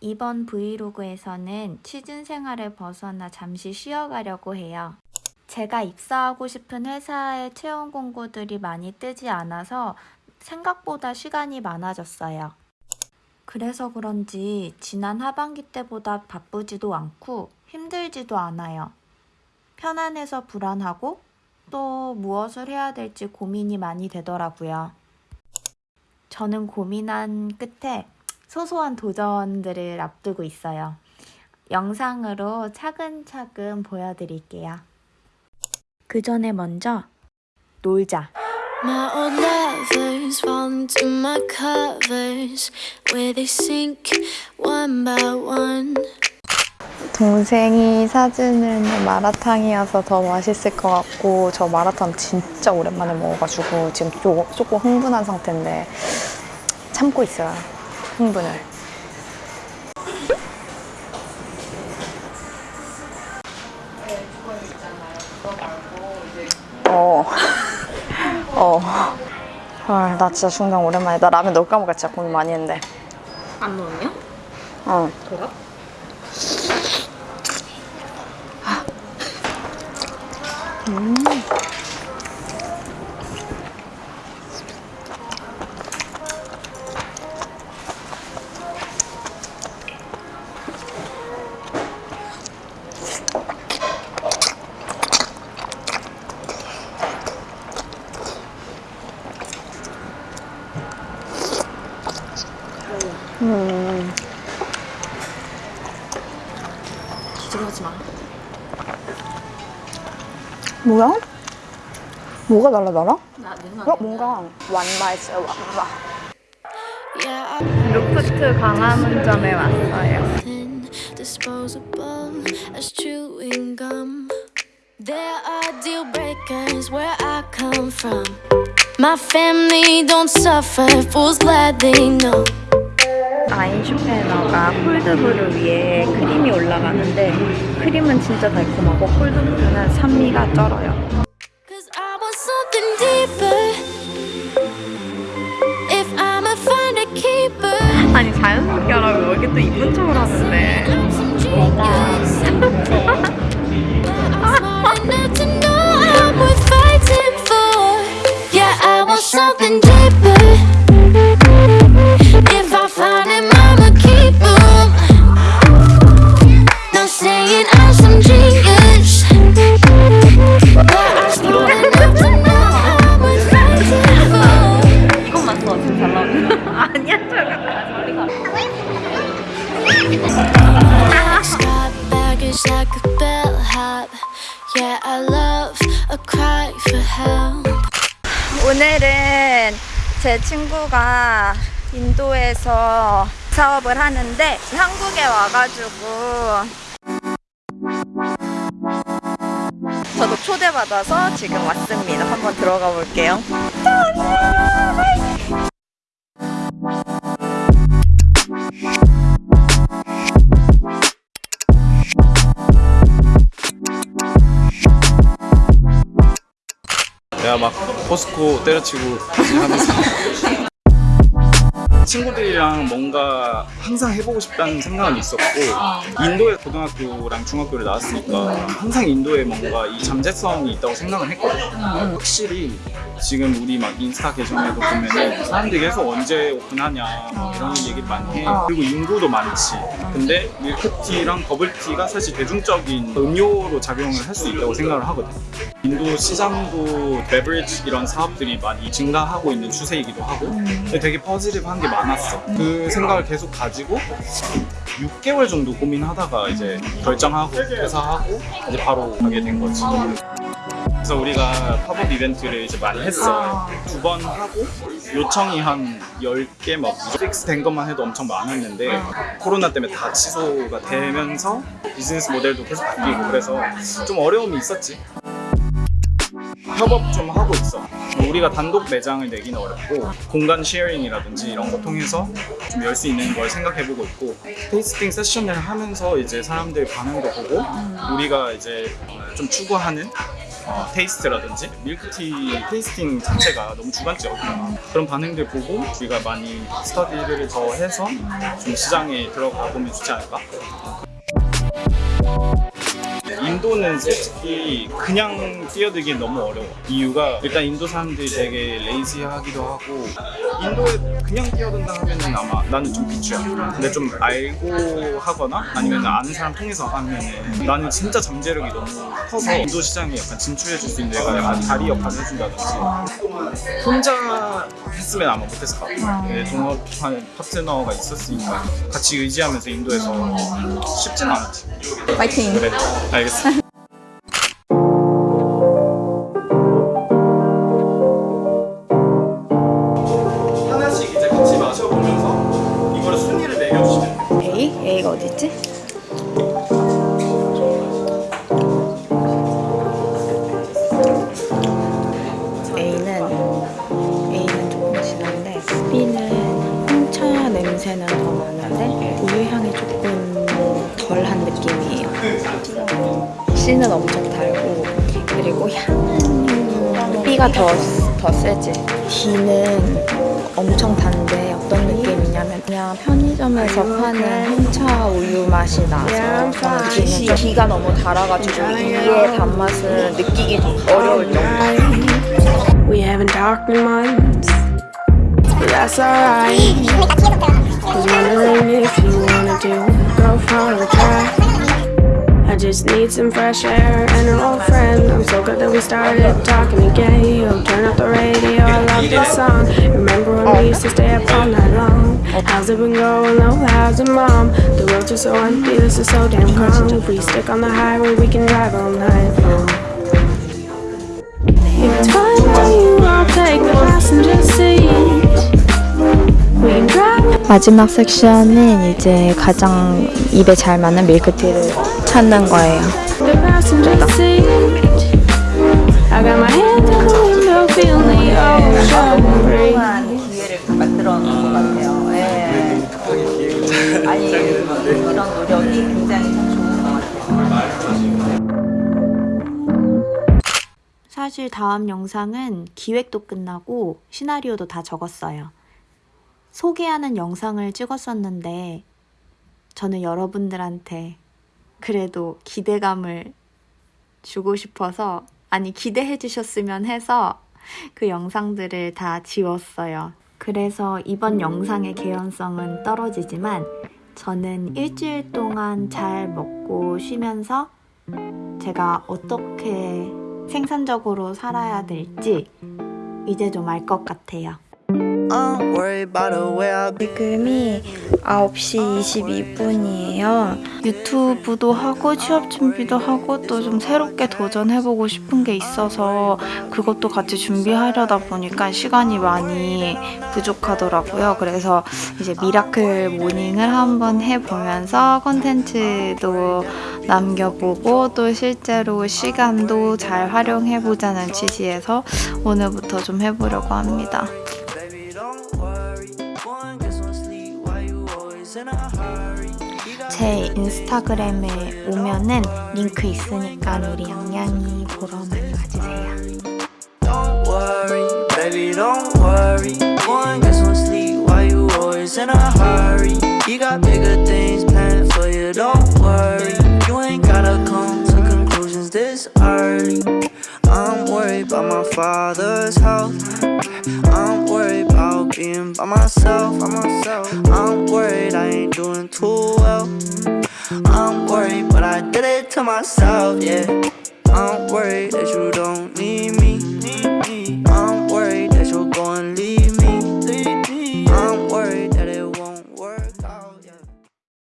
이번 브이로그에서는 취준 생활을 벗어나 잠시 쉬어가려고 해요. 제가 입사하고 싶은 회사의 채용 공고들이 많이 뜨지 않아서 생각보다 시간이 많아졌어요. 그래서 그런지 지난 하반기 때보다 바쁘지도 않고 힘들지도 않아요. 편안해서 불안하고 또 무엇을 해야 될지 고민이 많이 되더라고요. 저는 고민한 끝에 소소한 도전들을 앞두고 있어요. 영상으로 차근차근 보여드릴게요. 그 전에 먼저 놀자. My old lovers fall into my covers where they sink one by one. 동생이 사주는 마라탕이어서 더 맛있을 것 같고 저 마라탕 진짜 오랜만에 먹어가지고 지금 조, 조금 흥분한 상태인데 참고 있어요 흥분을 어. 어. 헐, 나 진짜 중간 오랜만에 나 라면 넣을까 말까 진짜 고민 많이 했는데 안 넣었냐? 어. 그 래? 기절하지 마. 뭐야? 뭐가 달라 달라? 나 어, 뭔가 Yeah, I'm 루프트 광화문점에 왔어요 disposable as chewing gum. There are deal breakers where I come from. My family don't suffer, fools glad they know. 아인슈페너가 콜드브루 위에 크림이 올라가는데 크림은 진짜 달콤하고 콜드브루는 산미가 쩔어요. 아니 자연스럽게 하라고. 여기 또 이쁜 척을 하는데. Some 제 친구가 인도에서 사업을 하는데 한국에 와가지고 저도 초대받아서 지금 왔습니다. 한번 들어가 볼게요. 포스코 때려치고 친구들이랑 뭔가 항상 해보고 싶다는 생각은 있었고 인도에 고등학교랑 중학교를 나왔으니까 항상 인도에 뭔가 이 잠재성이 있다고 생각을 했거든 확실히 지금 우리 막 인스타 계정에도 보면은 사람들이 계속 언제 오픈하냐 뭐 이런 얘기를 많이 해. 그리고 인구도 많지. 근데 밀크티랑 버블티가 사실 대중적인 음료로 작용을 할 수 있다고 생각을 하거든. 인도 시장도 beverage 이런 사업들이 많이 증가하고 있는 추세이기도 하고. 근데 되게 positive한 게 많았어. 그 생각을 계속 가지고 6개월 정도 고민하다가 이제 결정하고 퇴사하고 이제 바로 가게 된 거지 그래서 우리가 팝업 이벤트를 이제 많이 했어 두 번 하고 요청이 한 10개 막 fix 된 것만 해도 엄청 많았는데 코로나 때문에 다 취소가 되면서 비즈니스 모델도 계속 바뀌고 그래서 좀 어려움이 있었지. 협업 좀 하고 있어. 우리가 단독 매장을 내기는 어렵고 공간 sharing이라든지 이런 거 통해서 좀 열 수 있는 걸 생각해보고 있고 tasting session을 하면서 이제 사람들 반응도 보고 우리가 이제 좀 추구하는 어, taste라든지 밀크티 tasting 자체가 너무 주관적이야 그런 반응들 보고 우리가 많이 스터디를 더 해서 좀 시장에 들어가 보면 좋지 않을까? 인도는 솔직히 그냥 뛰어들기엔 너무 어려워. 이유가 일단 인도 사람들이 되게 레이지하기도 하고 인도에 그냥 뛰어든다 하면 은 아마 나는 좀 비추야. 근데 좀 알고 하거나 아니면 아는 사람 통해서 하면 은 나는 진짜 잠재력이 너무 커서 인도 시장에 약간 진출해 줄 수 있는 내가 약간 다리 역할을 해준다든지 혼자 했으면 아마 못했을 것 같아. 네, 동업한 파트너가 있었으니까 같이 의지하면서 인도에서 쉽진 않았지. 파이팅! 그래, 알겠어. 달고 그리고 향은 B가 더, 더 세지. D는 엄청 단데 어떤 느낌이냐면 그냥 편의점에서 파는 홍차 우유 맛이 나서 D는 좀 D가 너무 달아가지고 이의 단맛을 느끼기 어려울 정도. We having darker months, but that's alright. Was wondering if you wanna do go for a drive. I just need some fresh air and an old friend. I'm so glad that we started talking again. You turn up the radio, I love this song. Remember when we used to stay up all night long? How's it been going? Oh, how's it, mom? The roads are so empty, this is so damn calm. If we stick on the highway, we can drive all night long. If it's fine by you, I'll take the passenger seat. We can drive. 마지막 섹션은 이제 가장 입에 잘 맞는 밀크티를 찾는 거예요. 사실 다음 영상은 기획도 끝나고 시나리오도 다 적었어요. 소개하는 영상을 찍었었는데 저는 여러분들한테 그래도 기대감을 주고 싶어서 아니 기대해 주셨으면 해서 그 영상들을 다 지웠어요. 그래서 이번 영상의 개연성은 떨어지지만 저는 일주일 동안 잘 먹고 쉬면서 제가 어떻게 생산적으로 살아야 될지 이제 좀 알 것 같아요. 지금이 9시 22분이에요. 유튜브도 하고 취업 준비도 하고 또 좀 새롭게 도전해보고 싶은 게 있어서 그것도 같이 준비하려다 보니까 시간이 많이 부족하더라고요. 그래서 이제 miracle morning을 한번 해보면서 컨텐츠도 남겨보고 또 실제로 시간도 잘 활용해보자는 취지에서 오늘부터 좀 해보려고 합니다. 제 인스타그램에 오면은 링크 있으니까 우리 양양이 보러 많이 와주세요. Don't worry, baby, don't worry. One get some sleep while you always in a hurry. You got bigger things planned for you, don't worry. You ain't gotta come to conclusions this early. I'm worried about my father's health. I'm worried about being by myself. By myself. I'm worried Too well. I'm worried, but I did it to myself, yeah. I'm worried that you don't need.